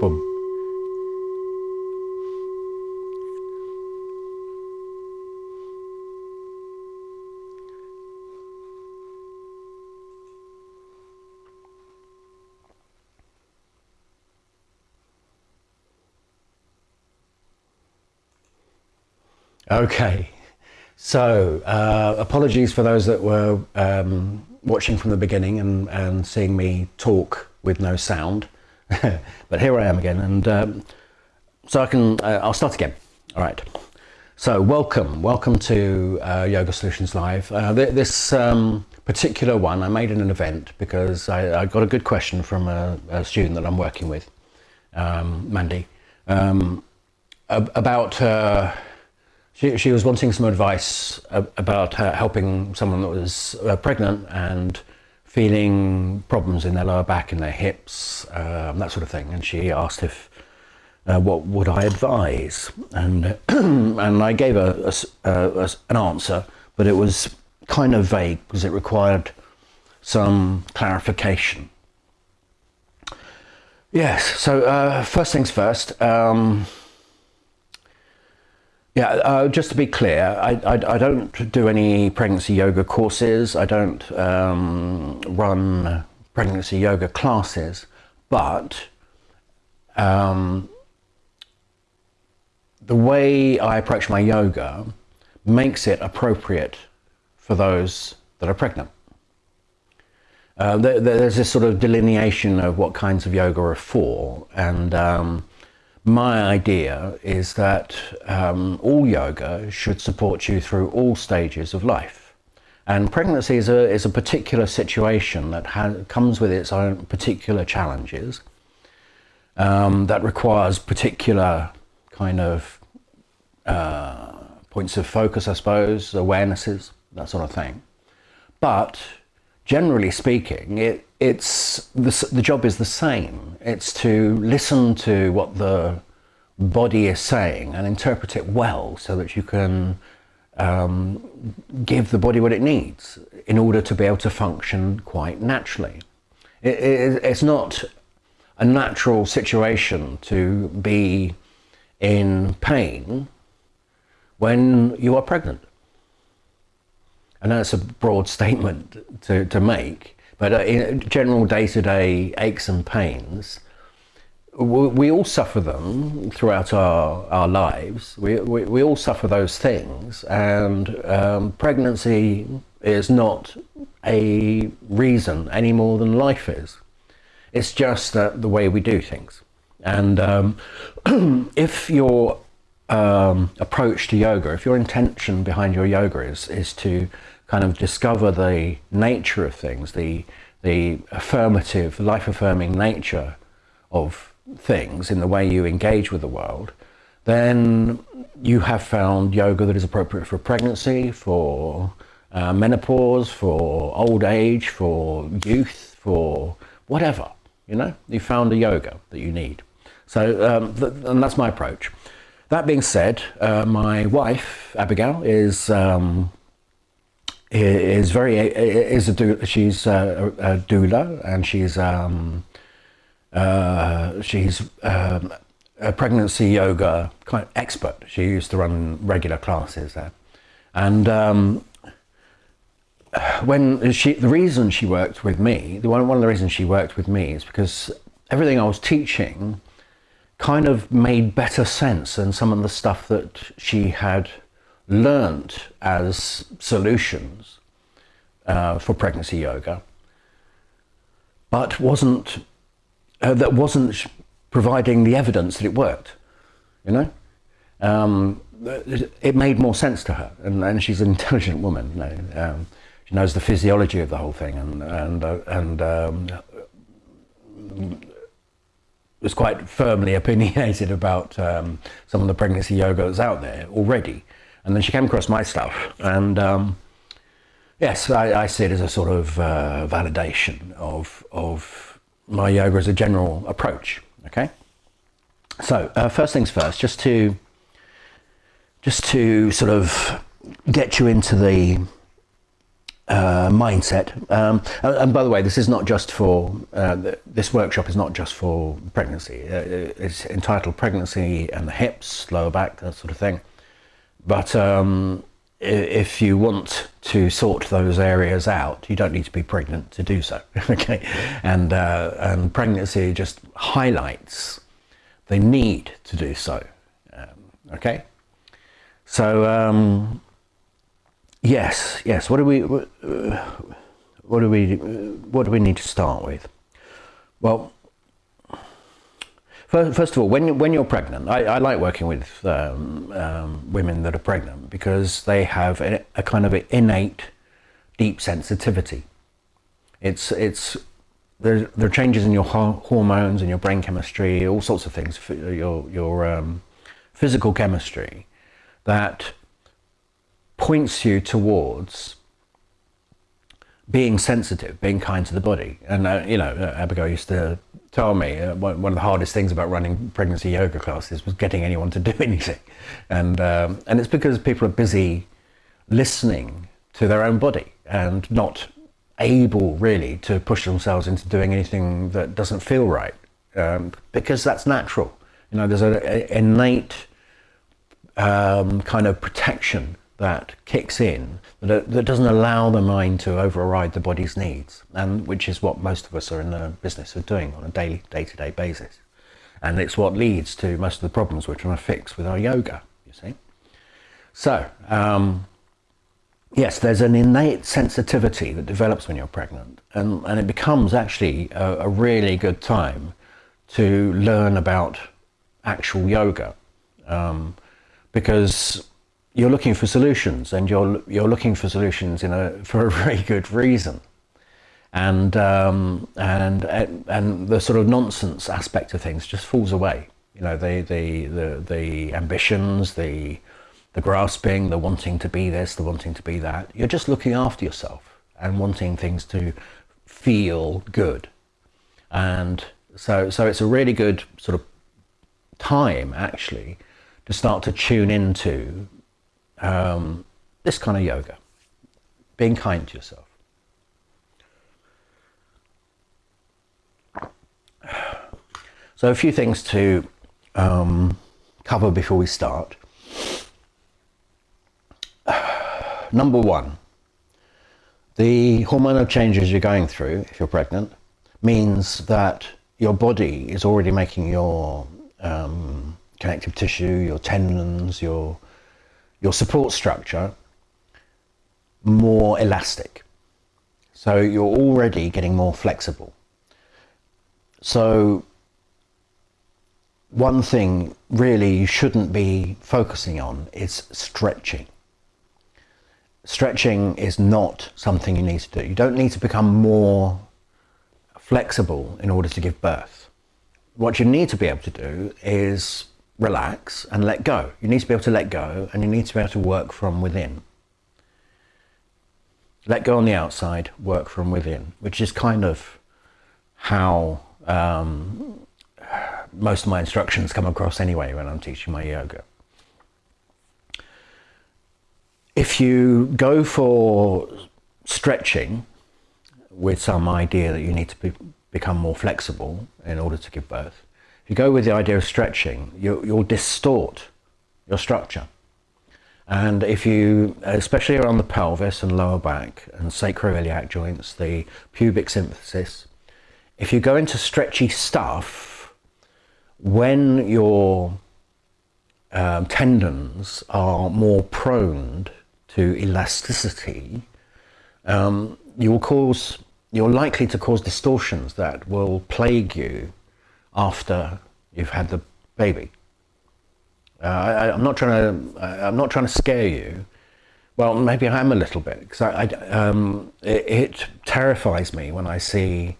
Boom. Okay, so uh, apologies for those that were um, watching from the beginning and, and seeing me talk with no sound, but here I am again, and um, so I can, uh, I'll start again. All right. So welcome, welcome to uh, Yoga Solutions Live. Uh, th this um, particular one I made in an event because I, I got a good question from a, a, student that I'm working with, um, Mandy, um, about uh, she, she was wanting some advice about helping someone that was uh, pregnant and feeling problems in their lower back and their hips, um, that sort of thing. And she asked if uh, what would I advise, and and I gave a, a, a, an answer, but it was kind of vague because it required some clarification. Yes. So uh, first things first. Um, yeah, uh, just to be clear, I, I, I, don't do any pregnancy yoga courses. I don't um, run pregnancy yoga classes, but um, the way I approach my yoga makes it appropriate for those that are pregnant. Uh, there, there's this sort of delineation of what kinds of yoga are for, and um, my idea is that um, all yoga should support you through all stages of life. And pregnancy is a, is a particular situation that comes with its own particular challenges um, that requires particular kind of uh, points of focus, I suppose, awarenesses, that sort of thing. But generally speaking, it, it's the, the job is the same. It's to listen to what the body is saying and interpret it well so that you can um, give the body what it needs in order to be able to function quite naturally. It, it, it's not a natural situation to be in pain when you are pregnant. And that's a broad statement to, to make, but uh, in general day-to-day -day aches and pains, we, all suffer them throughout our, our lives. We, we, we all suffer those things, and um, pregnancy is not a reason any more than life is. It's just that the way we do things. And um, if your um, approach to yoga, if your intention behind your yoga is, is to kind of discover the nature of things, the, the affirmative, life-affirming nature of things in the way you engage with the world, then you have found yoga that is appropriate for pregnancy, for uh, menopause, for old age, for youth, for whatever, you know, you found a yoga that you need. So, um, th and that's my approach. That being said, uh, my wife, Abigail, is um, is very is a doula, she's a, a doula and she's um, uh, she's um, a pregnancy yoga kind of expert. She used to run regular classes there, and um, when she the reason she worked with me, the one one of the reasons she worked with me is because everything I was teaching kind of made better sense than some of the stuff that she had learnt as solutions uh, for pregnancy yoga, but wasn't uh, that wasn't providing the evidence that it worked. You know, um, it made more sense to her, and, and she's an intelligent woman. You know, um, she knows the physiology of the whole thing, and and uh, and um, was quite firmly opinionated about um, some of the pregnancy yoga that's out there already. And then she came across my stuff, and um, yes, I, I, see it as a sort of uh, validation of of my yoga as a general approach. Okay, so uh, first things first, just to just to sort of get you into the uh, mindset. Um, and, and, by the way, this is not just for uh, this workshop is not just for pregnancy. Uh, it's entitled "Pregnancy and the Hips, Lower Back, that sort of thing." But um, if you want to sort those areas out, you don't need to be pregnant to do so. okay, and uh, and pregnancy just highlights the need to do so. Um, okay, so. Yes, yes. What do we what, do we what do we need to start with? Well, first of all, when when you're pregnant, I, I like working with um, um, women that are pregnant because they have a, a kind of innate deep sensitivity. It's it's there, there are changes in your hormones and your brain chemistry, all sorts of things, your your um, physical chemistry that points you towards being sensitive, being kind to the body. And, uh, you know, uh, Abigail used to tell me uh, one, of the hardest things about running pregnancy yoga classes was getting anyone to do anything. And, um, and it's because people are busy listening to their own body and not able really to push themselves into doing anything that doesn't feel right um, because that's natural. You know, there's an innate um, kind of protection that kicks in that, that doesn't allow the mind to override the body's needs, and which is what most of us are in the business of doing on a daily, day-to-day basis. And it's what leads to most of the problems we're trying to fix with our yoga, you see. So, um, yes, there's an innate sensitivity that develops when you're pregnant, and, and it becomes actually a, a really good time to learn about actual yoga. Um, because you're looking for solutions and you're you're looking for solutions in a for a very good reason. And um, and and the sort of nonsense aspect of things just falls away. You know the the the, the ambitions the the grasping the wanting to be this the wanting to be that. You're just looking after yourself and wanting things to feel good. And so so it's a really good sort of time actually to start to tune into um, this kind of yoga, being kind to yourself. So a few things to um, cover before we start. Number one, the hormonal changes you're going through if you're pregnant means that your body is already making your um, connective tissue, your tendons, your your support structure more elastic. So you're already getting more flexible. So one thing really you shouldn't be focusing on is stretching. Stretching is not something you need to do. You don't need to become more flexible in order to give birth. What you need to be able to do is relax and let go. You need to be able to let go and you need to be able to work from within. Let go on the outside, work from within, which is kind of how um, most of my instructions come across anyway when I'm teaching my yoga. If you go for stretching with some idea that you need to be, become more flexible in order to give birth, if you go with the idea of stretching, you, you'll distort your structure. And if you, especially around the pelvis and lower back and sacroiliac joints, the pubic symphysis, if you go into stretchy stuff, when your um, tendons are more prone to elasticity, um, you will cause, you're likely to cause distortions that will plague you after you've had the baby. Uh, I, am not trying to. I'm not trying to scare you. Well, maybe I am a little bit because I, I um, it, it, terrifies me when I see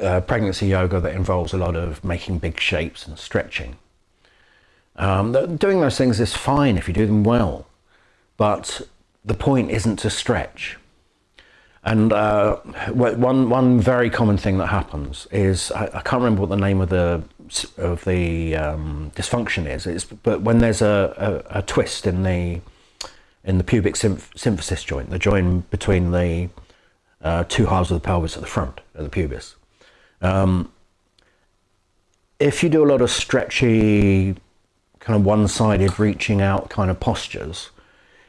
uh, pregnancy yoga that involves a lot of making big shapes and stretching. Um, doing those things is fine if you do them well, but the point isn't to stretch. And uh, one one very common thing that happens is I, I, can't remember what the name of the of the um, dysfunction is. It's, but when there's a, a, a, twist in the in the pubic symph- symphysis joint, the joint between the uh, two halves of the pelvis at the front of the pubis. Um, if you do a lot of stretchy, kind of one-sided, reaching out kind of postures,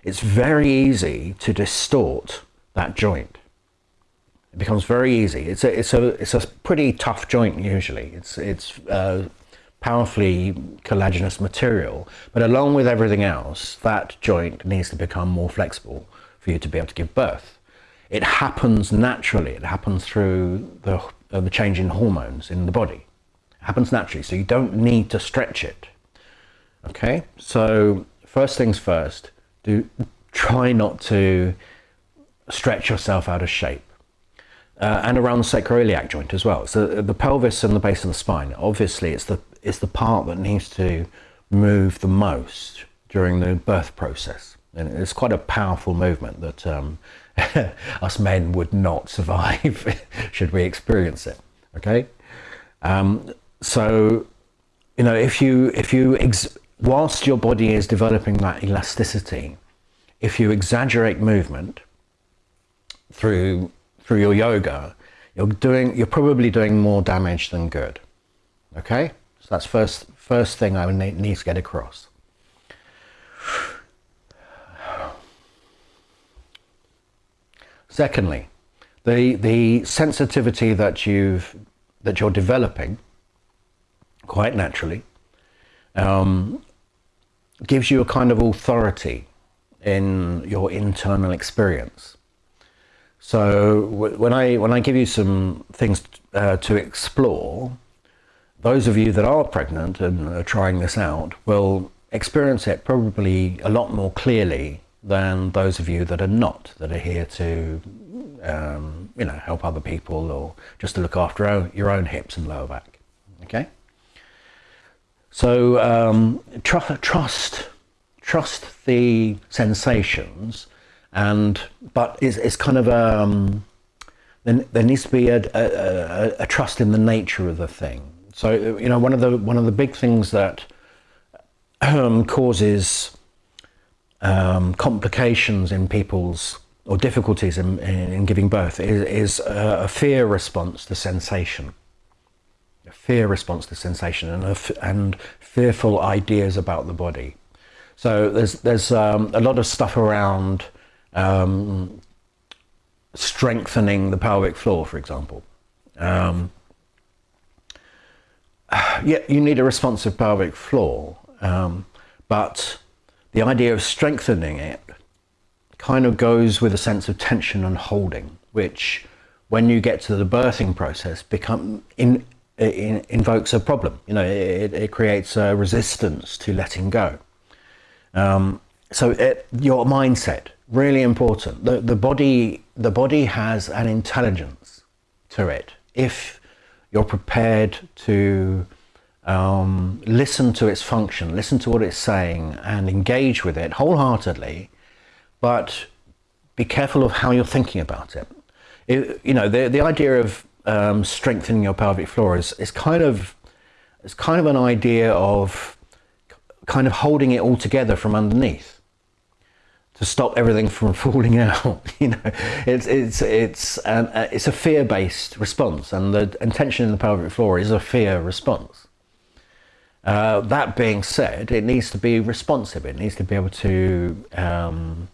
it's very easy to distort that joint. It becomes very easy. It's a it's a it's a pretty tough joint usually. It's it's uh, powerfully collagenous material, but along with everything else, that joint needs to become more flexible for you to be able to give birth. It happens naturally. It happens through the uh, the change in hormones in the body. It happens naturally, so you don't need to stretch it. Okay, so first things first, do try not to stretch yourself out of shape. Uh, and around the sacroiliac joint as well. So the pelvis and the base of the spine, obviously it's the, it's the part that needs to move the most during the birth process. And it's quite a powerful movement that um, us men would not survive should we experience it. Okay? Um, so, you know, if you, if you, whilst your body is developing that elasticity, if you exaggerate movement, through through your yoga, you're doing you're probably doing more damage than good. Okay, so that's first first thing I need to get across. Secondly, the the sensitivity that you've that you're developing quite naturally um, gives you a kind of authority in your internal experience. So when I when I give you some things uh, to explore, those of you that are pregnant and are trying this out will experience it probably a lot more clearly than those of you that are not, that are here to um, you know help other people or just to look after your own hips and lower back. Okay. So um, tr- trust trust the sensations and but it's, it's kind of um, there needs to be a, a, a, trust in the nature of the thing. So you know one of the one of the big things that um, causes um, complications in people's or difficulties in, in giving birth is, is a, a fear response to sensation, a fear response to sensation, and and fearful ideas about the body. So there's there's um, a lot of stuff around um, strengthening the pelvic floor, for example. Um, yeah, you need a responsive pelvic floor, um, but the idea of strengthening it kind of goes with a sense of tension and holding, which, when you get to the birthing process, become in, in, invokes a problem. You know, it, it creates a resistance to letting go. Um, so it, your mindset really important. The, the body the body has an intelligence to it. If you're prepared to um, listen to its function, listen to what it's saying, and engage with it wholeheartedly, but be careful of how you're thinking about it. it you know, the the idea of um, strengthening your pelvic floor is, is kind of it's kind of an idea of kind of holding it all together from underneath to stop everything from falling out. you know, it's it's it's um, uh, it's a fear-based response, and the intention in the pelvic floor is a fear response. Uh, that being said, it needs to be responsive. It needs to be able to um,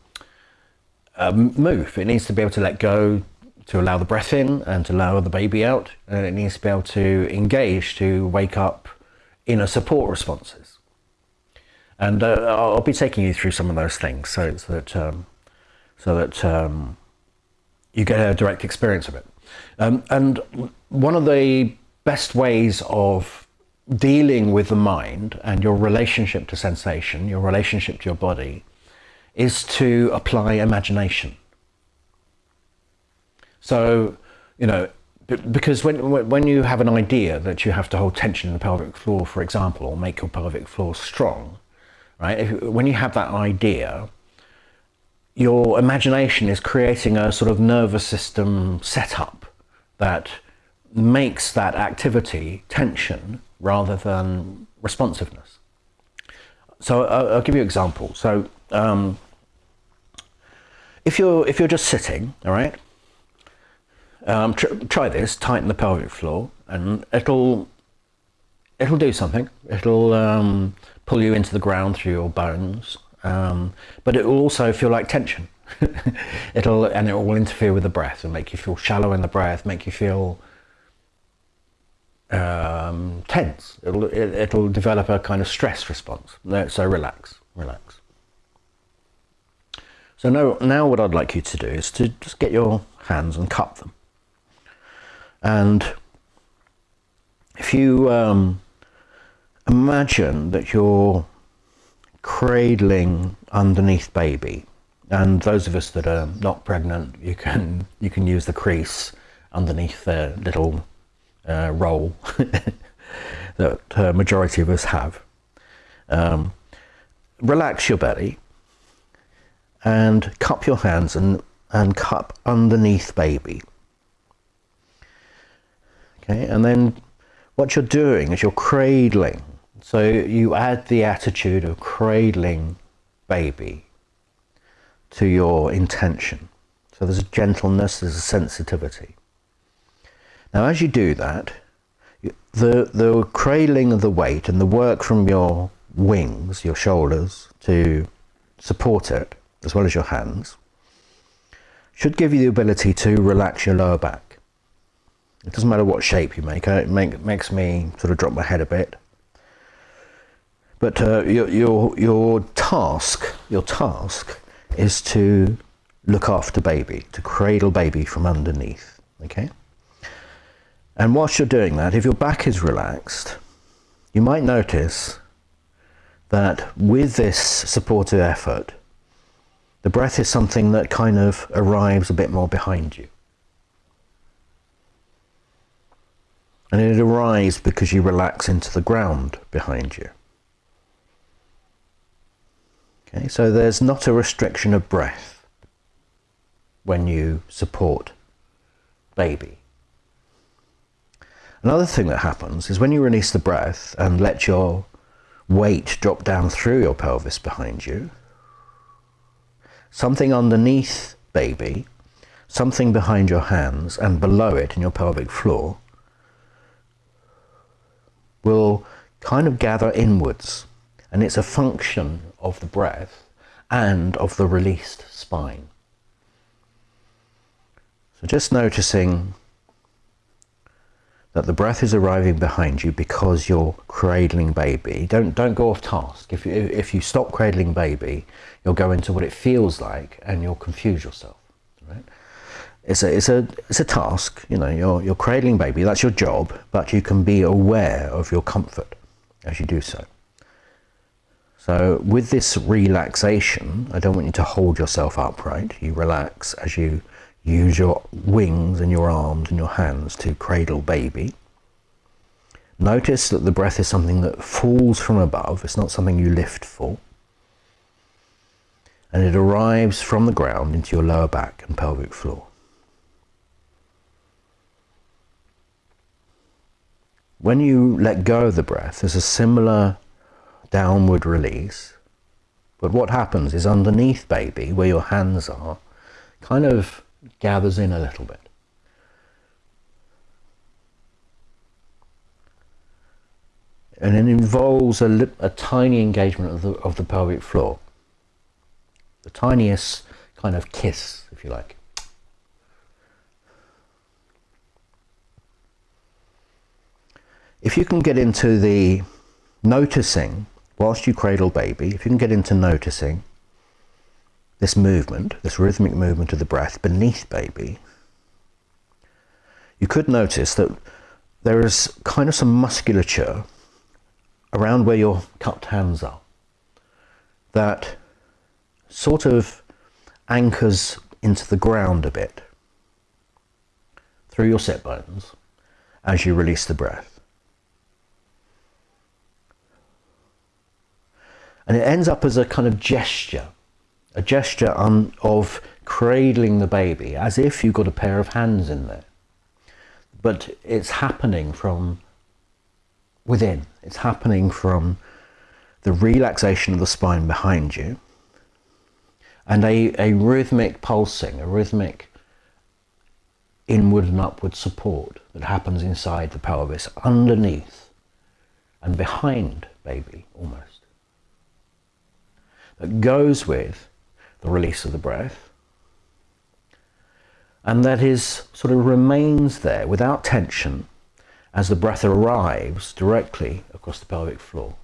uh, move. It needs to be able to let go, to allow the breath in, and to allow the baby out. And it needs to be able to engage, to wake up in a support responses. And uh, I'll be taking you through some of those things so, that um, so that um, you get a direct experience of it. Um, and one of the best ways of dealing with the mind and your relationship to sensation, your relationship to your body, is to apply imagination. So, you know, because when when you have an idea that you have to hold tension in the pelvic floor, for example, or make your pelvic floor strong, right? If, when you have that idea, your imagination is creating a sort of nervous system setup that makes that activity tension rather than responsiveness. So I'll, I'll give you an example. So um, if you're if you're just sitting, all right, um, tr try this. Tighten the pelvic floor, and it'll it'll do something. It'll um, pull you into the ground through your bones, um, but it will also feel like tension. it'll and it will interfere with the breath and make you feel shallow in the breath, make you feel um, tense. It'll it, will develop a kind of stress response. So relax, relax. So now, now what I'd like you to do is to just get your hands and cup them. And if you um, imagine that you're cradling underneath baby, and those of us that are not pregnant, you can you can use the crease underneath the little uh, roll that uh, majority of us have. Um, relax your belly and cup your hands and, and cup underneath baby. Okay, and then what you're doing is you're cradling. So you add the attitude of cradling baby to your intention. So there's a gentleness, there's a sensitivity. Now, as you do that, the, the cradling of the weight and the work from your wings, your shoulders, to support it, as well as your hands, should give you the ability to relax your lower back. It doesn't matter what shape you make, uh, it make, makes me sort of drop my head a bit. But uh, your, your, your task, your task is to look after baby, to cradle baby from underneath, okay? And whilst you're doing that, if your back is relaxed, you might notice that with this supportive effort, the breath is something that kind of arrives a bit more behind you. And it arrives because you relax into the ground behind you. Okay, so there's not a restriction of breath when you support baby. Another thing that happens is when you release the breath and let your weight drop down through your pelvis behind you, something underneath baby, something behind your hands and below it in your pelvic floor will kind of gather inwards and it's a function of the breath and of the released spine. So just noticing that the breath is arriving behind you because you're cradling baby. Don't don't go off task. If you if you stop cradling baby, you'll go into what it feels like and you'll confuse yourself. Right? It's a it's a it's a task. You know, you're you're cradling baby. That's your job, but you can be aware of your comfort as you do so. So with this relaxation, I don't want you to hold yourself upright. You relax as you Use your wings and your arms and your hands to cradle baby. Notice that the breath is something that falls from above. It's not something you lift for. And it arrives from the ground into your lower back and pelvic floor. When you let go of the breath, there's a similar downward release. But what happens is underneath baby, where your hands are, kind of gathers in a little bit. And it involves a, a tiny engagement of the, of the pelvic floor. The tiniest kind of kiss, if you like. If you can get into the noticing whilst you cradle baby, if you can get into noticing this movement, this rhythmic movement of the breath beneath baby, you could notice that there is kind of some musculature around where your cupped hands are that sort of anchors into the ground a bit through your sit bones as you release the breath. And it ends up as a kind of gesture a gesture on, of cradling the baby as if you've got a pair of hands in there. But it's happening from within. It's happening from the relaxation of the spine behind you and a, a rhythmic pulsing, a rhythmic inward and upward support that happens inside the pelvis, underneath and behind baby almost, that goes with the release of the breath and that is sort of remains there without tension as the breath arrives directly across the pelvic floor.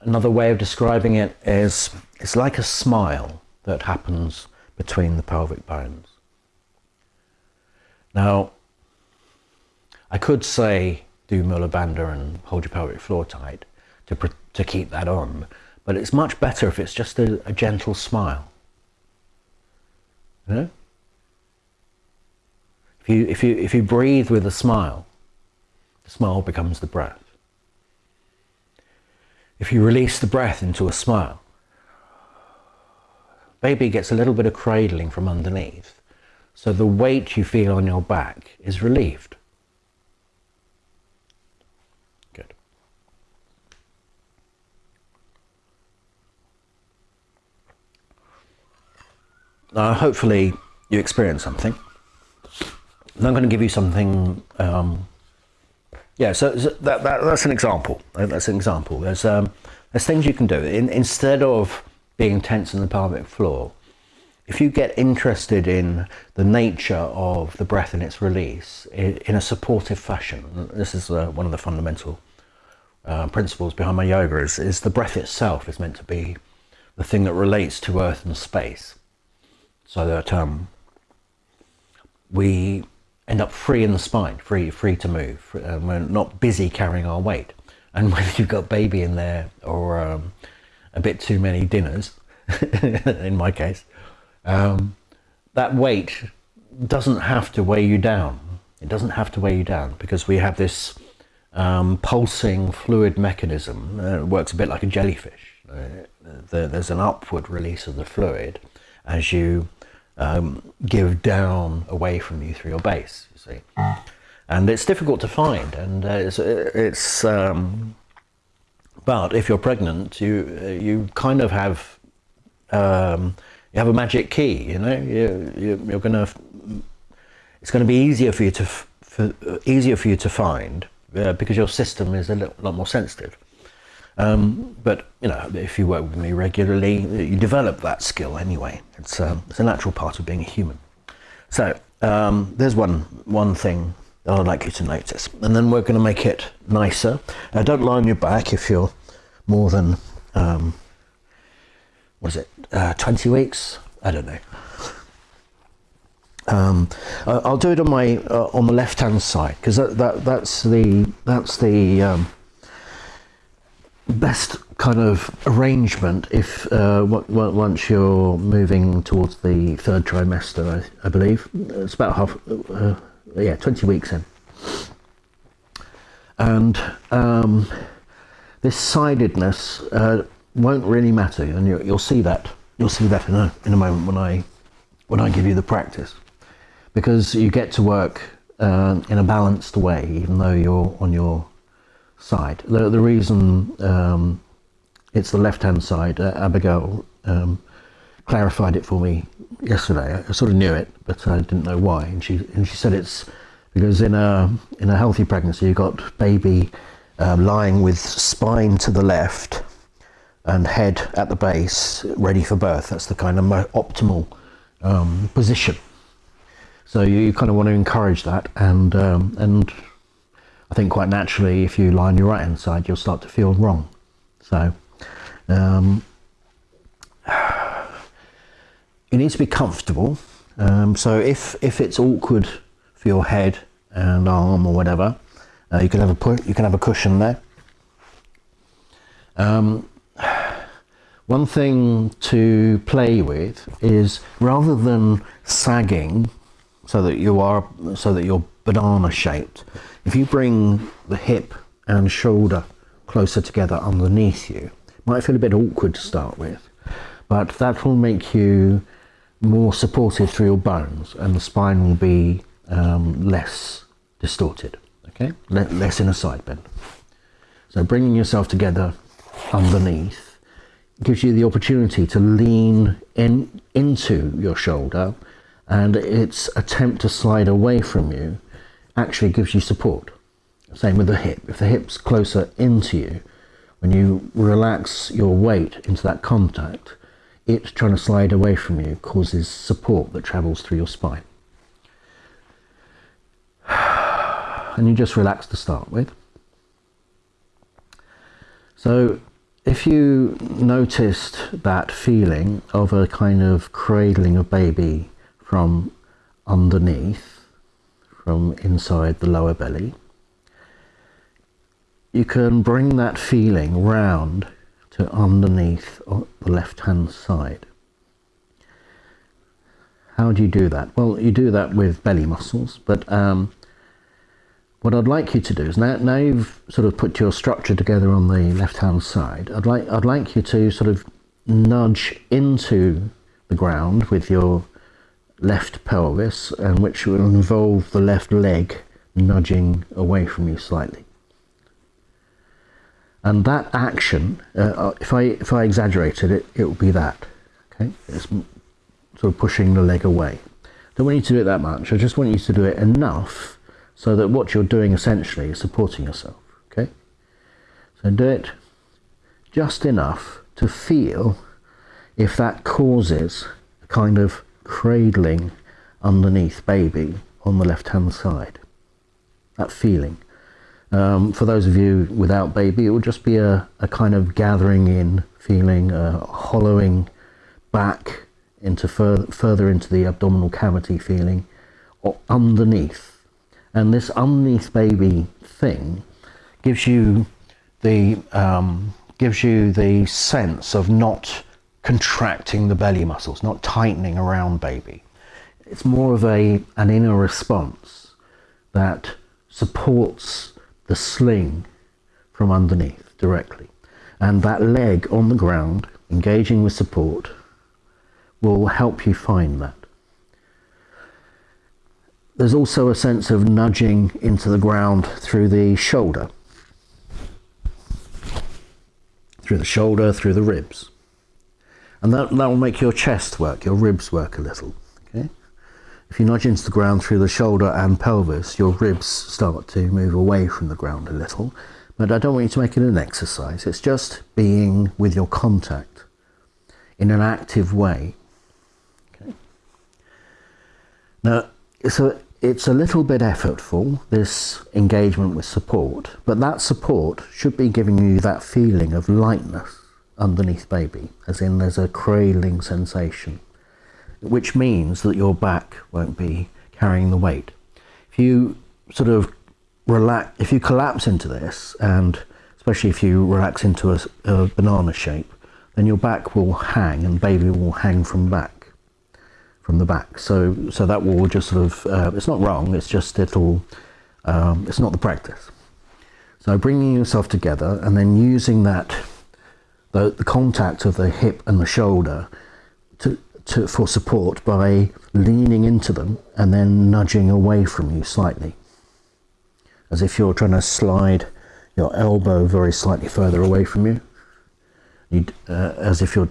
Another way of describing it is it's like a smile that happens between the pelvic bones. Now, I could say do Mula Bandha and hold your pelvic floor tight to, to keep that on, but it's much better if it's just a, a gentle smile. You know? If you, if, you, if you breathe with a smile, the smile becomes the breath. If you release the breath into a smile, baby gets a little bit of cradling from underneath. So the weight you feel on your back is relieved. Good. Hopefully you experience something. And I'm going to give you something um, yeah, so, so that, that, that's an example. That's an example. There's, um, there's things you can do. In, instead of being tense in the pelvic floor, if you get interested in the nature of the breath and its release in, in a supportive fashion, this is uh, one of the fundamental uh, principles behind my yoga, is, is the breath itself is meant to be the thing that relates to earth and space. So that um, we end up free in the spine, free, free to move. Um, we're not busy carrying our weight. And whether you've got baby in there or um, a bit too many dinners, in my case, um, that weight doesn't have to weigh you down. It doesn't have to weigh you down because we have this um, pulsing fluid mechanism. Uh, it works a bit like a jellyfish. Uh, the, there's an upward release of the fluid as you um, give down away from you through your base, you see. And it's difficult to find, and uh, it's, it's um, but if you're pregnant, you uh, you kind of have um, you have a magic key, you know. You, you you're gonna it's going to be easier for you to for, uh, easier for you to find uh, because your system is a little, lot more sensitive. Um, but you know, if you work with me regularly, you develop that skill anyway. It's, um, it's a natural part of being a human. So um, there's one one thing that I'd like you to notice, and then we're going to make it nicer. Uh, don't lie on your back if you're more than um, it, uh, 20 weeks? I don't know. Um, I'll do it on my uh, on the left hand side because that, that that's the that's the um, best kind of arrangement if uh, once you're moving towards the third trimester, I, I believe. It's about half, uh, yeah, 20 weeks in, and um, this sidedness uh, won't really matter, and you, will see that you'll see that in a in a moment when I when I give you the practice, because you get to work uh, in a balanced way, even though you're on your side. The, the reason um, it's the left-hand side, uh, Abigail um, clarified it for me yesterday. I sort of knew it, but I didn't know why. And she and she said it's because in a in a healthy pregnancy, you've got baby uh, lying with spine to the left and head at the base, ready for birth. That's the kind of optimal um, position. So you, you, kind of want to encourage that and um, and I think quite naturally, if you lie on your right hand side, you'll start to feel wrong. So um, you need to be comfortable. Um, so if if it's awkward for your head and arm or whatever, uh, you can have a you can have a cushion there. Um, one thing to play with is rather than sagging so that you are so that you're banana shaped if you bring the hip and shoulder closer together underneath you, might feel a bit awkward to start with, but that will make you more supported through your bones and the spine will be um, less distorted, okay? less in a side bend. So bringing yourself together underneath gives you the opportunity to lean in into your shoulder and its attempt to slide away from you actually gives you support. Same with the hip. If the hip's closer into you, when you relax your weight into that contact, it trying to slide away from you causes support that travels through your spine. And you just relax to start with. So if you noticed that feeling of a kind of cradling of baby from underneath, from inside the lower belly, you can bring that feeling round to underneath the left hand side. How do you do that? Well, you do that with belly muscles, but um, what I'd like you to do is now, now you've sort of put your structure together on the left hand side, I'd like, I'd like you to sort of nudge into the ground with your left pelvis and which will involve the left leg nudging away from you slightly. And that action, uh, uh if I if I exaggerated it, it will be that. Okay, it's sort of pushing the leg away. Don't want you to do it that much. I just want you to do it enough so that what you're doing essentially is supporting yourself. Okay? So do it just enough to feel if that causes a kind of cradling underneath baby on the left hand side. That feeling. Um, for those of you without baby, it would just be a, a kind of gathering in feeling, a hollowing back into fur further into the abdominal cavity feeling, or underneath and this underneath baby thing gives you the um, gives you the sense of not contracting the belly muscles, not tightening around baby. It's more of a an inner response that supports the sling from underneath directly. And that leg on the ground, engaging with support, will help you find that. There's also a sense of nudging into the ground through the shoulder. Through the shoulder, through the ribs. And that, that will make your chest work, your ribs work a little. Okay? If you nudge into the ground through the shoulder and pelvis, your ribs start to move away from the ground a little. But I don't want you to make it an exercise. It's just being with your contact in an active way. Okay? Now, so it's a little bit effortful, this engagement with support, but that support should be giving you that feeling of lightness underneath baby, as in there's a cradling sensation, which means that your back won't be carrying the weight. If you sort of relax, if you collapse into this, and especially if you relax into a, a banana shape, then your back will hang and baby will hang from back from the back. So, so that will just sort of, uh, it's not wrong, it's just it'll, um, it's not the practice. So bringing yourself together and then using that, the, the contact of the hip and the shoulder to, to, for support by leaning into them and then nudging away from you slightly. As if you're trying to slide your elbow very slightly further away from you. you uh, as if you're,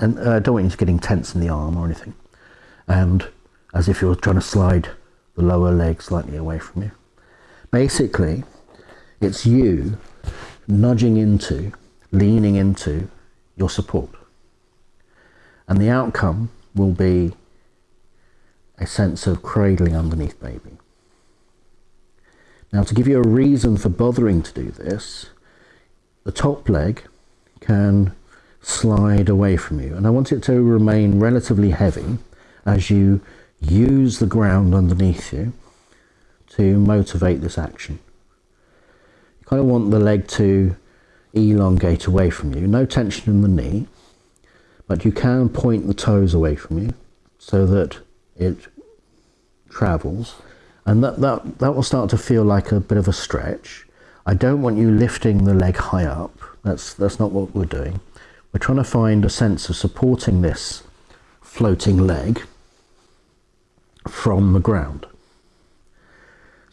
and uh, I don't want you to getting tense in the arm or anything and as if you're trying to slide the lower leg slightly away from you. Basically, it's you nudging into, leaning into your support. And the outcome will be a sense of cradling underneath baby. Now to give you a reason for bothering to do this, the top leg can slide away from you and I want it to remain relatively heavy as you use the ground underneath you to motivate this action. You kind of want the leg to elongate away from you. No tension in the knee, but you can point the toes away from you so that it travels. And that, that, that will start to feel like a bit of a stretch. I don't want you lifting the leg high up. That's, that's not what we're doing. We're trying to find a sense of supporting this floating leg from the ground.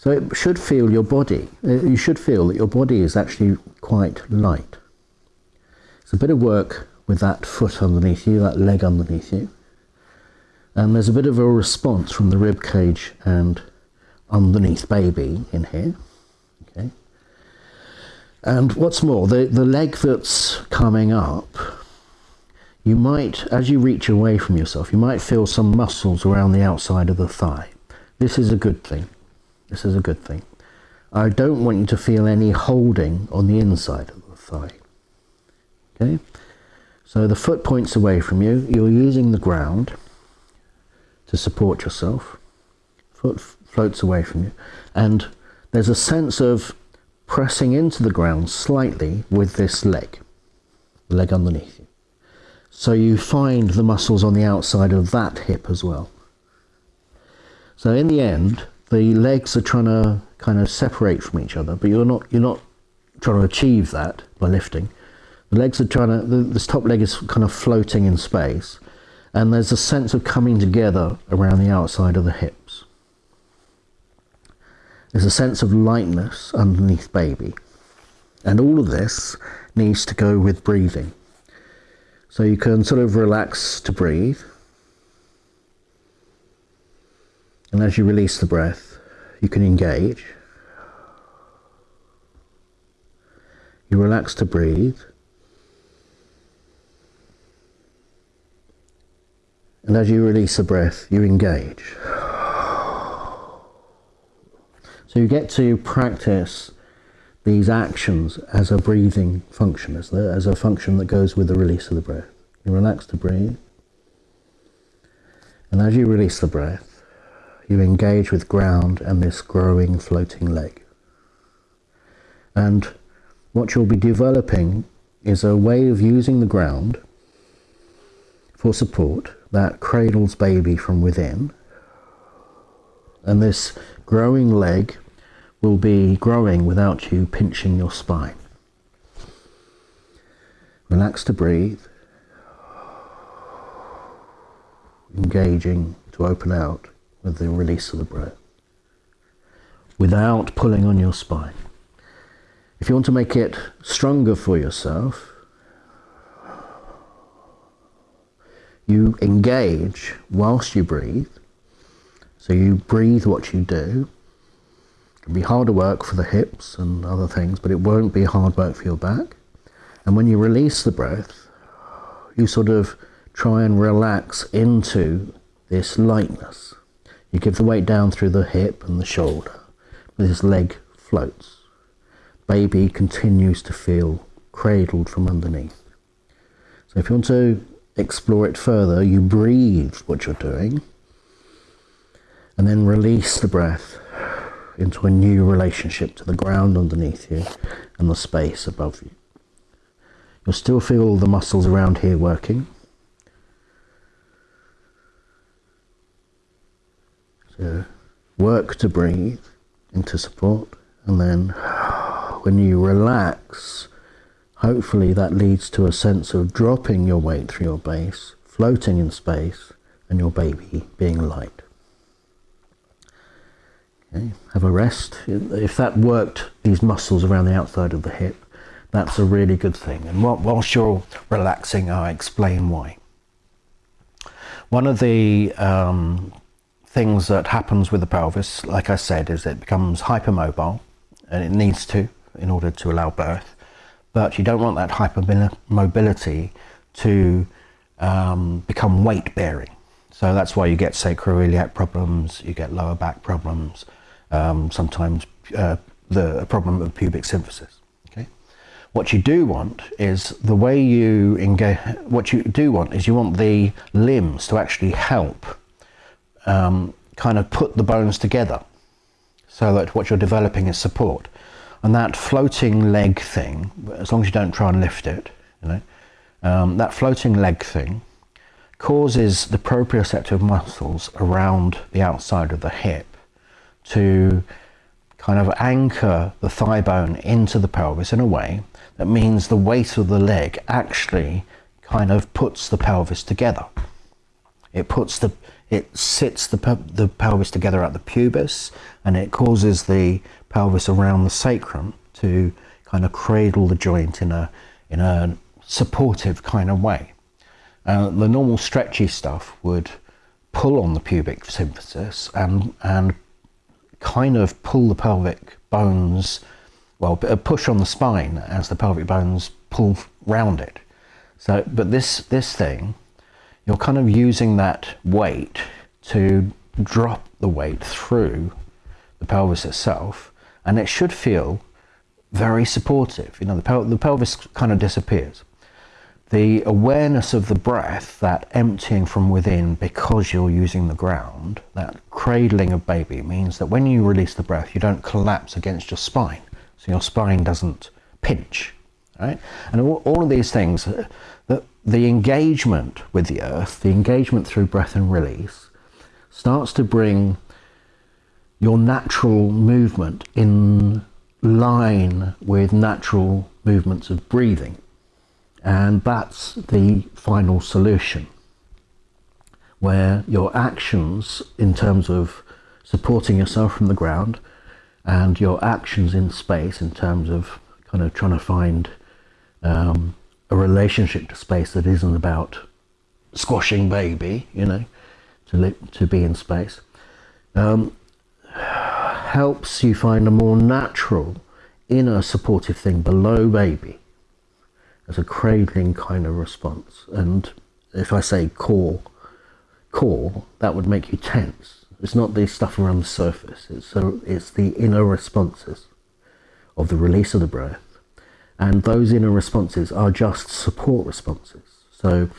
So it should feel your body, uh, you should feel that your body is actually quite light. It's a bit of work with that foot underneath you, that leg underneath you. And there's a bit of a response from the rib cage and underneath baby in here. Okay. And what's more, the, the leg that's coming up, you might, as you reach away from yourself, you might feel some muscles around the outside of the thigh. This is a good thing. This is a good thing. I don't want you to feel any holding on the inside of the thigh. Okay? So the foot points away from you. You're using the ground to support yourself. Foot floats away from you. And there's a sense of pressing into the ground slightly with this leg, the leg underneath you. So you find the muscles on the outside of that hip as well. So in the end, the legs are trying to kind of separate from each other, but you're not you're not trying to achieve that by lifting. The legs are trying to, the, this top leg is kind of floating in space, and there's a sense of coming together around the outside of the hips. There's a sense of lightness underneath baby. And all of this needs to go with breathing. So you can sort of relax to breathe. And as you release the breath, you can engage. You relax to breathe. And as you release the breath, you engage. So you get to practice these actions as a breathing function, as, the, as a function that goes with the release of the breath. You relax to breathe. And as you release the breath, you engage with ground and this growing floating leg. And what you'll be developing is a way of using the ground for support that cradles baby from within. And this growing leg will be growing without you pinching your spine. Relax to breathe. Engaging to open out with the release of the breath. Without pulling on your spine. If you want to make it stronger for yourself, you engage whilst you breathe. So you breathe what you do. It can be harder work for the hips and other things, but it won't be hard work for your back. And when you release the breath, you sort of try and relax into this lightness. You give the weight down through the hip and the shoulder. This leg floats. Baby continues to feel cradled from underneath. So if you want to explore it further, you breathe what you're doing and then release the breath into a new relationship to the ground underneath you and the space above you. You'll still feel the muscles around here working. So work to breathe into support and then when you relax Hopefully that leads to a sense of dropping your weight through your base, floating in space, and your baby being light. Okay, have a rest. If that worked these muscles around the outside of the hip, that's a really good thing. And whilst you're relaxing, I explain why. One of the um, things that happens with the pelvis, like I said, is it becomes hypermobile, and it needs to in order to allow birth but you don't want that hypermobility to um, become weight bearing. So that's why you get sacroiliac problems, you get lower back problems, um, sometimes uh, the problem of pubic symphysis. Okay, what you do want is the way you engage. What you do want is you want the limbs to actually help um, kind of put the bones together, so that what you're developing is support. And that floating leg thing, as long as you don't try and lift it, you know, um, that floating leg thing causes the proprioceptive muscles around the outside of the hip to kind of anchor the thigh bone into the pelvis in a way that means the weight of the leg actually kind of puts the pelvis together. It puts the it sits the, the pelvis together at the pubis and it causes the pelvis around the sacrum to kind of cradle the joint in a in a supportive kind of way. Uh, the normal stretchy stuff would pull on the pubic symphysis and, and kind of pull the pelvic bones, well, push on the spine as the pelvic bones pull round it. So, but this, this thing, you're kind of using that weight to drop the weight through the pelvis itself, and it should feel very supportive. You know, the, pel the pelvis kind of disappears. The awareness of the breath, that emptying from within because you're using the ground, that cradling of baby means that when you release the breath, you don't collapse against your spine. So your spine doesn't pinch, right? And all, all of these things, the, engagement with the earth, the engagement through breath and release, starts to bring your natural movement in line with natural movements of breathing. And that's the final solution, where your actions in terms of supporting yourself from the ground and your actions in space in terms of kind of trying to find um, a relationship to space that isn't about squashing baby, you know, to, live, to be in space, um, helps you find a more natural inner supportive thing below baby as a cradling kind of response. And if I say core, core, that would make you tense. It's not the stuff around the surface. It's, so it's the inner responses of the release of the breath. And those inner responses are just support responses. So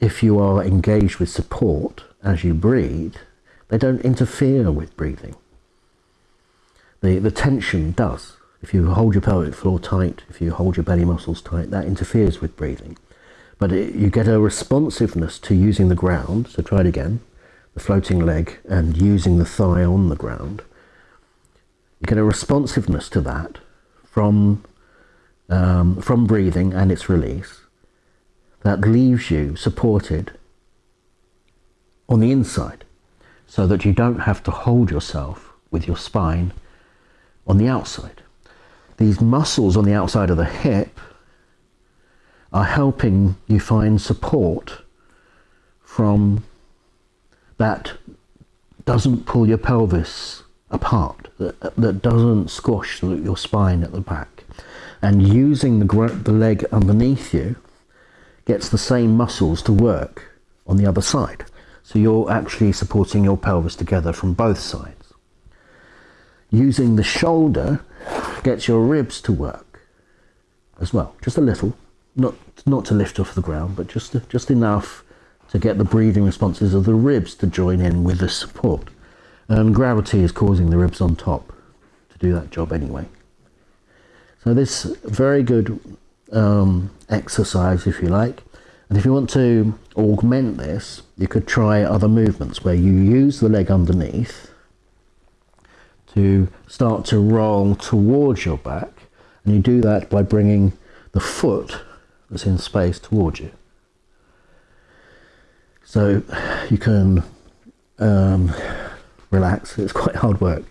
if you are engaged with support as you breathe, they don't interfere with breathing. The, the tension does. If you hold your pelvic floor tight, if you hold your belly muscles tight, that interferes with breathing. But it, you get a responsiveness to using the ground, so try it again, the floating leg and using the thigh on the ground. You get a responsiveness to that from, um, from breathing and its release that leaves you supported on the inside so that you don't have to hold yourself with your spine on the outside these muscles on the outside of the hip are helping you find support from that doesn't pull your pelvis apart, that, that doesn't squash your spine at the back. And using the, the leg underneath you gets the same muscles to work on the other side. So you're actually supporting your pelvis together from both sides. Using the shoulder gets your ribs to work as well, just a little, not not to lift off the ground, but just just enough to get the breathing responses of the ribs to join in with the support. And gravity is causing the ribs on top to do that job anyway. So this very good um, exercise, if you like. And if you want to augment this, you could try other movements where you use the leg underneath to start to roll towards your back. And you do that by bringing the foot that's in space towards you. So you can um, relax. It's quite hard work.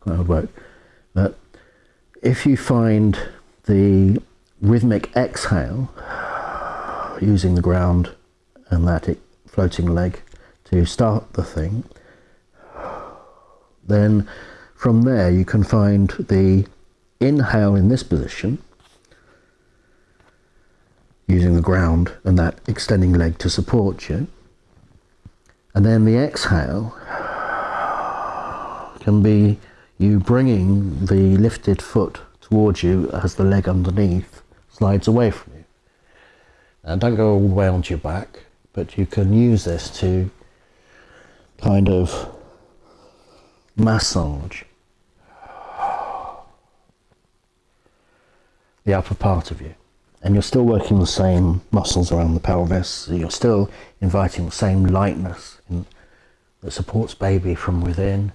Quite hard work. But if you find the rhythmic exhale using the ground and that floating leg to start the thing, then from there, you can find the inhale in this position, using the ground and that extending leg to support you. And then the exhale can be you bringing the lifted foot towards you as the leg underneath slides away from you. Now don't go all the way onto your back, but you can use this to kind of massage the upper part of you. And you're still working the same muscles around the pelvis. So you're still inviting the same lightness in, that supports baby from within.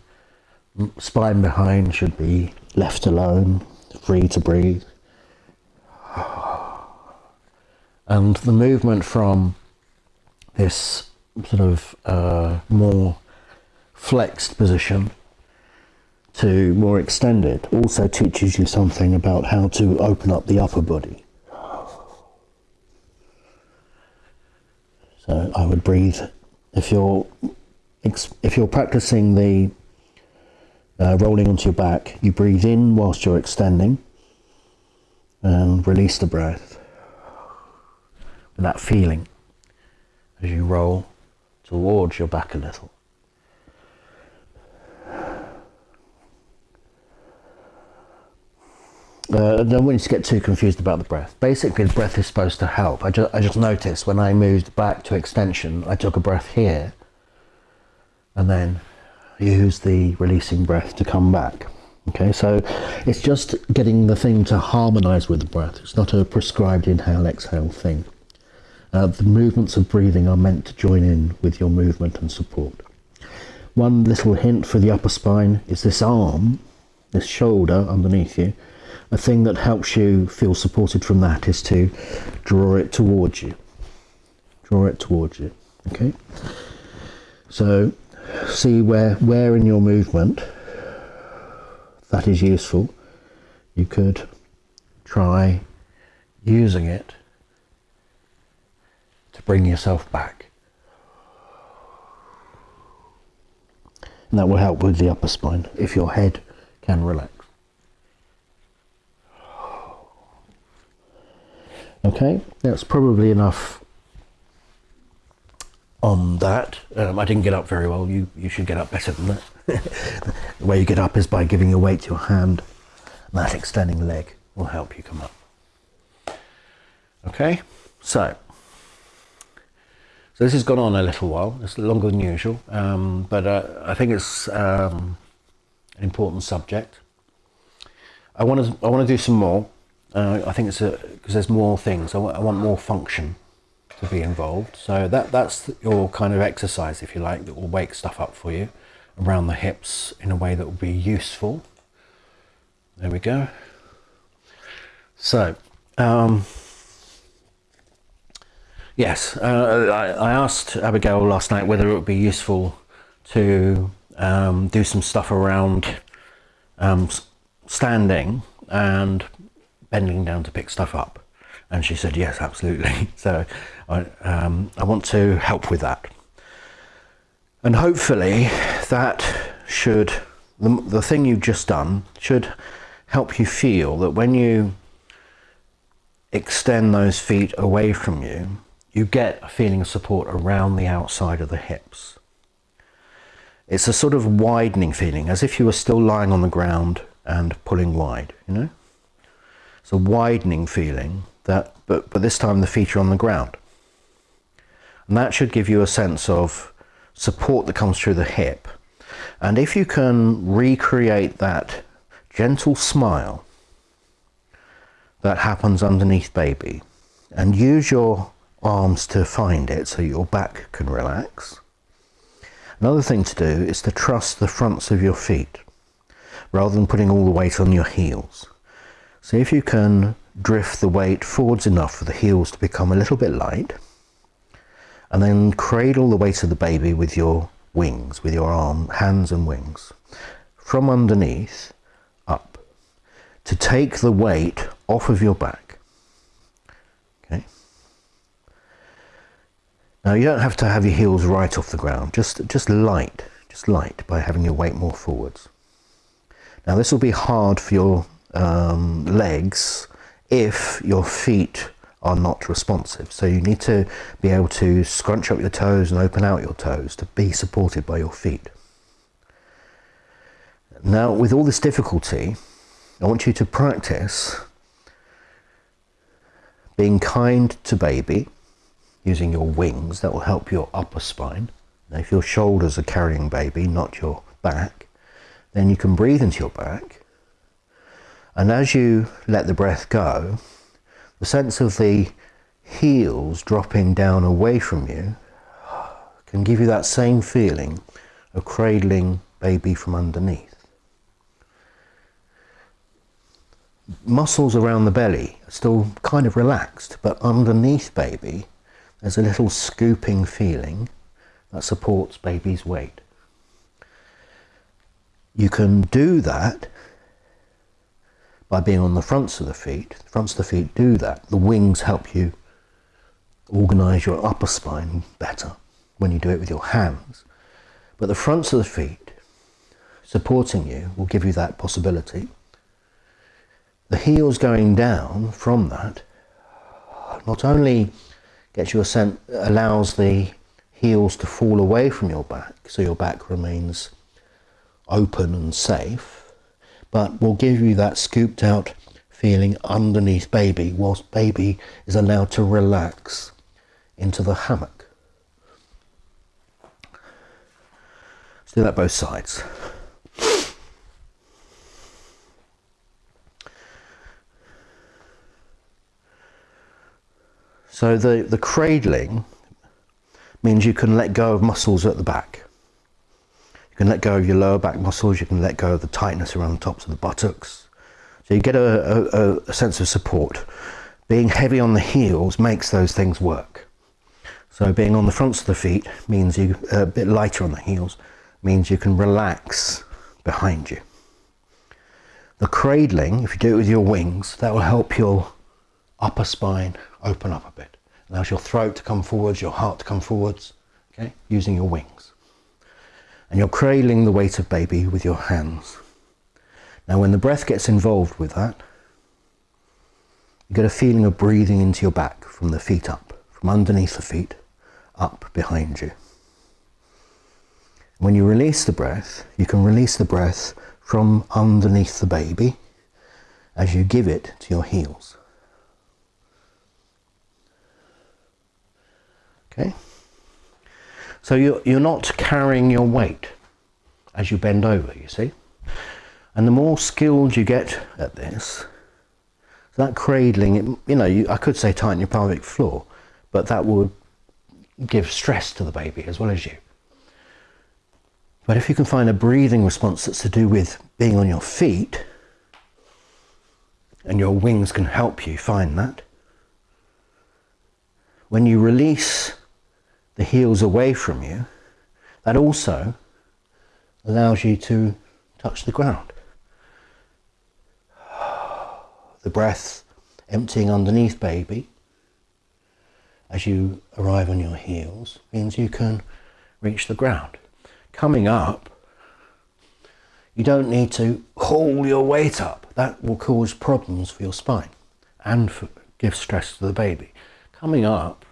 Spine behind should be left alone, free to breathe. And the movement from this sort of uh, more flexed position to more extended also teaches you something about how to open up the upper body. So I would breathe if you're if you're practicing the uh, rolling onto your back, you breathe in whilst you're extending and release the breath with that feeling as you roll towards your back a little. Uh, don't want you to get too confused about the breath. Basically, the breath is supposed to help. I just, I just noticed when I moved back to extension, I took a breath here and then use the releasing breath to come back. Okay, so it's just getting the thing to harmonize with the breath. It's not a prescribed inhale exhale thing. Uh, the movements of breathing are meant to join in with your movement and support. One little hint for the upper spine is this arm, this shoulder underneath you. A thing that helps you feel supported from that is to draw it towards you. Draw it towards you. Okay. So see where where in your movement that is useful. You could try using it to bring yourself back. And that will help with the upper spine if your head can relax. Okay, that's probably enough on that. Um, I didn't get up very well. You, you should get up better than that. the way you get up is by giving your weight to your hand. And that extending leg will help you come up. Okay, so so this has gone on a little while. It's longer than usual, um, but uh, I think it's um, an important subject. I want to I want to do some more. Uh, I think it's because there's more things. I I want more function be involved. So that that's your kind of exercise, if you like, that will wake stuff up for you around the hips in a way that will be useful. There we go. So, um, yes, uh, I, I, asked Abigail last night whether it would be useful to um, do some stuff around um, standing and bending down to pick stuff up. And she said, yes, absolutely. So I, um, I want to help with that. And hopefully that should, the, the thing you've just done should help you feel that when you extend those feet away from you, you get a feeling of support around the outside of the hips. It's a sort of widening feeling, as if you were still lying on the ground and pulling wide, you know? It's a widening feeling that, but, but this time the feet are on the ground. And that should give you a sense of support that comes through the hip. And if you can recreate that gentle smile that happens underneath baby and use your arms to find it so your back can relax. Another thing to do is to trust the fronts of your feet rather than putting all the weight on your heels. See if you can drift the weight forwards enough for the heels to become a little bit light and then cradle the weight of the baby with your wings, with your arm, hands and wings, from underneath up, to take the weight off of your back. Okay. Now you don't have to have your heels right off the ground, just, just light, just light by having your weight more forwards. Now this will be hard for your um, legs if your feet are not responsive. So you need to be able to scrunch up your toes and open out your toes to be supported by your feet. Now, with all this difficulty, I want you to practice being kind to baby using your wings. That will help your upper spine. Now, if your shoulders are carrying baby, not your back, then you can breathe into your back. And as you let the breath go, the sense of the heels dropping down away from you can give you that same feeling of cradling baby from underneath. Muscles around the belly are still kind of relaxed, but underneath baby, there's a little scooping feeling that supports baby's weight. You can do that by being on the fronts of the feet. The fronts of the feet do that. The wings help you organize your upper spine better when you do it with your hands. But the fronts of the feet supporting you will give you that possibility. The heels going down from that not only gets you a sense, allows the heels to fall away from your back so your back remains open and safe, but will give you that scooped out feeling underneath baby whilst baby is allowed to relax into the hammock. Let's do that both sides. So the, the cradling means you can let go of muscles at the back. You can let go of your lower back muscles, you can let go of the tightness around the tops of the buttocks. So you get a, a, a sense of support. Being heavy on the heels makes those things work. So being on the fronts of the feet means you a bit lighter on the heels means you can relax behind you. The cradling, if you do it with your wings, that will help your upper spine open up a bit. Allows your throat to come forwards, your heart to come forwards, okay, using your wings. And you're cradling the weight of baby with your hands. Now when the breath gets involved with that, you get a feeling of breathing into your back from the feet up, from underneath the feet, up behind you. When you release the breath, you can release the breath from underneath the baby as you give it to your heels. Okay? So you're, you're not carrying your weight as you bend over, you see? And the more skilled you get at this, that cradling, it, you know, you, I could say tighten your pelvic floor, but that would give stress to the baby as well as you. But if you can find a breathing response that's to do with being on your feet, and your wings can help you find that, when you release the heels away from you, that also allows you to touch the ground. The breath emptying underneath baby as you arrive on your heels means you can reach the ground. Coming up, you don't need to haul your weight up. That will cause problems for your spine and for, give stress to the baby. Coming up,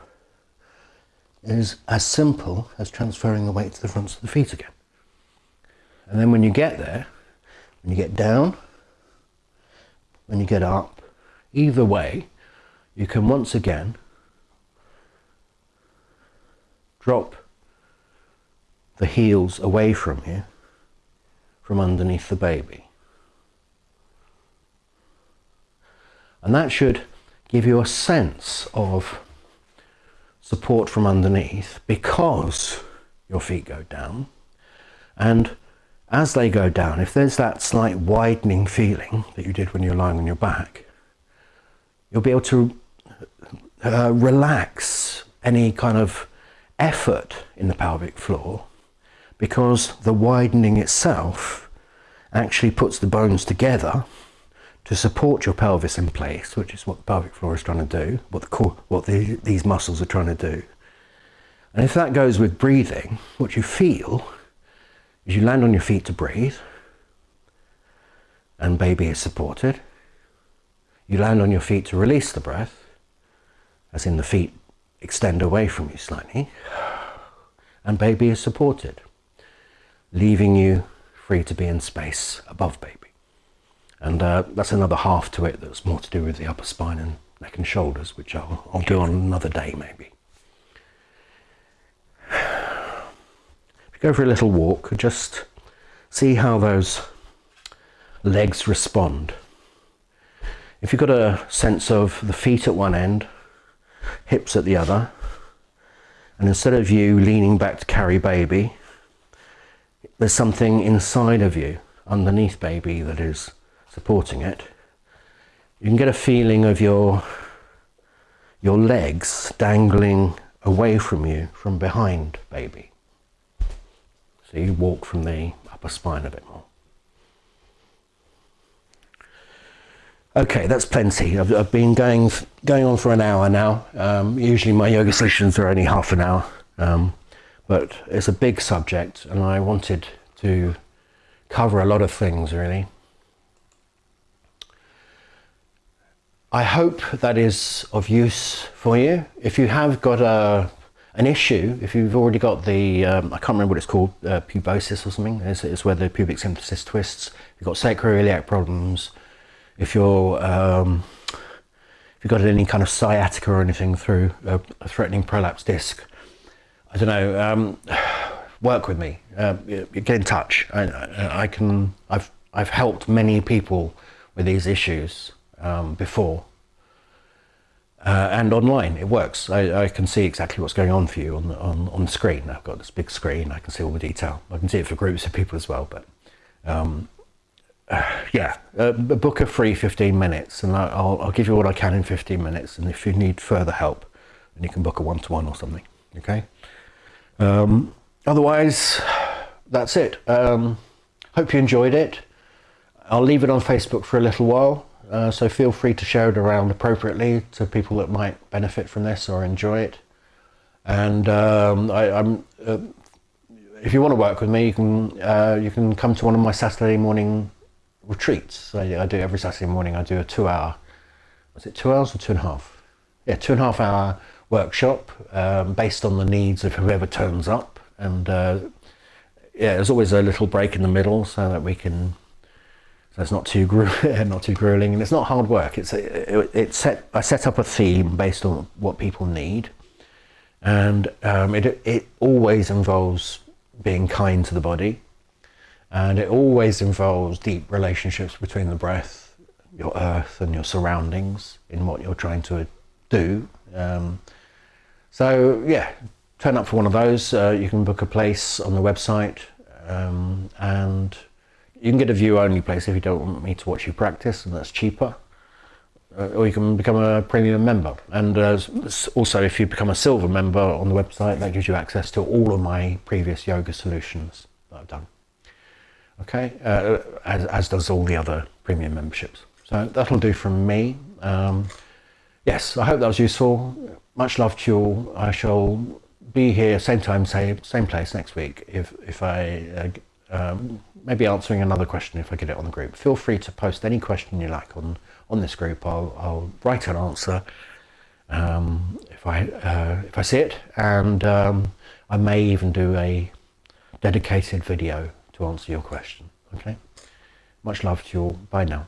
is as simple as transferring the weight to the fronts of the feet again. And then when you get there, when you get down, when you get up, either way, you can once again drop the heels away from you from underneath the baby. And that should give you a sense of support from underneath because your feet go down. And as they go down, if there's that slight widening feeling that you did when you're lying on your back, you'll be able to uh, relax any kind of effort in the pelvic floor because the widening itself actually puts the bones together to support your pelvis in place, which is what the pelvic floor is trying to do, what, the core, what the, these muscles are trying to do. And if that goes with breathing, what you feel is you land on your feet to breathe, and baby is supported. You land on your feet to release the breath, as in the feet extend away from you slightly, and baby is supported, leaving you free to be in space above baby. And uh, that's another half to it that's more to do with the upper spine and neck and shoulders, which I'll, I'll do on another day maybe. If you go for a little walk, just see how those legs respond. If you've got a sense of the feet at one end, hips at the other, and instead of you leaning back to carry baby, there's something inside of you, underneath baby, that is supporting it, you can get a feeling of your, your legs dangling away from you from behind baby. So you walk from the upper spine a bit more. Okay, that's plenty. I've, I've been going going on for an hour now. Um, usually my yoga sessions are only half an hour, um, but it's a big subject, and I wanted to cover a lot of things really. I hope that is of use for you. If you have got a an issue, if you've already got the, um, I can't remember what it's called, uh, pubosis or something, it's, it's where the pubic symphysis twists. You've got sacroiliac problems, if you're um, if you've got any kind of sciatica or anything through a, a threatening prolapse disc, I don't know. Um, work with me. Uh, get in touch. I, I, can. I've I've helped many people with these issues um, before. Uh, and online, it works. I, I, can see exactly what's going on for you on the, on, on the screen. I've got this big screen. I can see all the detail. I can see it for groups of people as well. But um, yeah, uh, book a free 15 minutes and I'll, I'll give you what I can in 15 minutes. And if you need further help, then you can book a one-to-one or something. Okay. Um, otherwise, that's it. Um, hope you enjoyed it. I'll leave it on Facebook for a little while. Uh, so feel free to share it around appropriately to people that might benefit from this or enjoy it. And um, I, am uh, if you want to work with me, you can uh, you can come to one of my Saturday morning retreats. I, I do every Saturday morning. I do a two-hour. Was it two hours or two and a half? Yeah, two and a half hour workshop um, based on the needs of whoever turns up, and uh, yeah, there's always a little break in the middle so that we can. So it's not too not too grueling, and it's not hard work. It's it, it set I set up a theme based on what people need, and um, it it always involves being kind to the body and it always involves deep relationships between the breath, your earth, and your surroundings in what you're trying to do. Um, so, yeah, turn up for one of those. Uh, you can book a place on the website, um, and you can get a view only place if you don't want me to watch you practice, and that's cheaper. Uh, or you can become a premium member. And uh, also, if you become a silver member on the website, that gives you access to all of my previous yoga solutions that I've done okay, uh, as, as, does all the other premium memberships. So that'll do from me. Um, yes, I hope that was useful. Much love to you all. I shall be here same time, same, same place next week if, if I, uh, um, maybe answering another question if I get it on the group. Feel free to post any question you like on, on this group. I'll, I'll write an answer um, if, I, uh, if I see it and um, I may even do a dedicated video to answer your question. Okay? Much love to you all. Bye now.